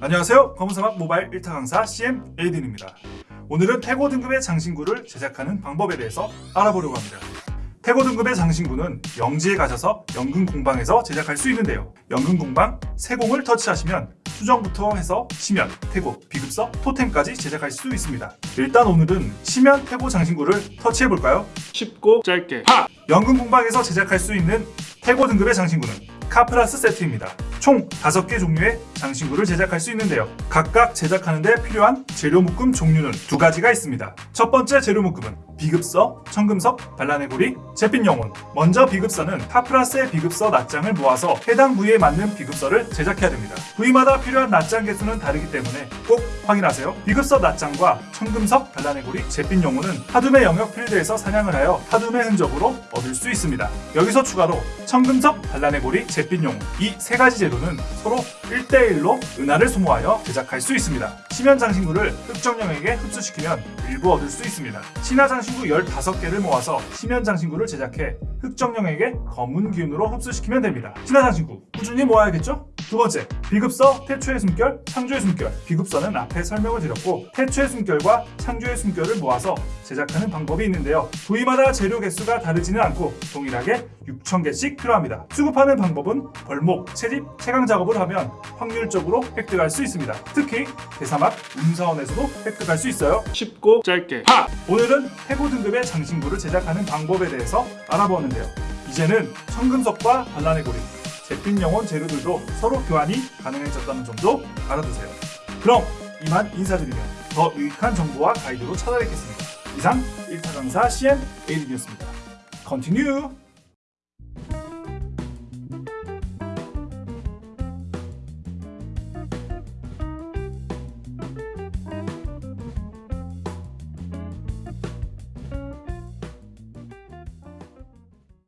안녕하세요. 검은사막 모바일 1타 강사 CM 에이든입니다. 오늘은 태고 등급의 장신구를 제작하는 방법에 대해서 알아보려고 합니다. 태고 등급의 장신구는 영지에 가셔서 연금 공방에서 제작할 수 있는데요. 연금 공방 세공을 터치하시면 수정부터 해서 시면, 태고, 비급서, 토템까지 제작할 수 있습니다. 일단 오늘은 시면 태고 장신구를 터치해 볼까요? 쉽고 짧게 파! 연금 공방에서 제작할 수 있는 태고 등급의 장신구는 카플라스 세트입니다. 총 5개 종류의 장신구를 제작할 수 있는데요. 각각 제작하는 데 필요한 재료 묶음 종류는 두 가지가 있습니다. 첫 번째 재료 묶음은 비급서, 청금석, 발라내고리, 제핀 영혼. 먼저 비급서는 카플라스의 비급서 낱장을 모아서 해당 부위에 맞는 비급서를 제작해야 됩니다. 부위마다 필요한 낱장 개수는 다르기 때문에 꼭 확인하세요. 비급서 낱장과 청금석, 발라내고리, 제핀 영혼은 하둠의 영역 필드에서 사냥을 하여 하둠의 흔적으로 얻을 수 있습니다. 여기서 추가로 청금석, 발라내고리, 제핀 영혼 이 세 가지 재료는 서로 1대1 로 은하를 소모하여 제작할 수 있습니다. 심연 장신구를 흑정령에게 흡수시키면 일부 얻을 수 있습니다. 신화 장신구 15개를 모아서 심연 장신구를 제작해 흑정령에게 검은 기운으로 흡수시키면 됩니다. 신화 장신구 꾸준히 모아야겠죠? 두 번째, 비급서, 태초의 숨결, 창조의 숨결. 비급서는 앞에 설명을 드렸고 태초의 숨결과 창조의 숨결을 모아서 제작하는 방법이 있는데요. 부위마다 재료 개수가 다르지는 않고 동일하게 6,000개씩 필요합니다. 수급하는 방법은 벌목, 채집, 채광 작업을 하면 확률적으로 획득할 수 있습니다. 특히 대사막, 운사원에서도 획득할 수 있어요. 쉽고 짧게 파! 오늘은 해고 등급의 장신구를 제작하는 방법에 대해서 알아보았는데요. 이제는 청금석과 발라내고리, 제핀 영혼 재료들도 서로 교환이 가능해졌다는 점도 알아두세요. 그럼 이만 인사드리며 더 유익한 정보와 가이드로 찾아뵙겠습니다. 이상 1타 강사 CM 에이든이었습니다. Continue!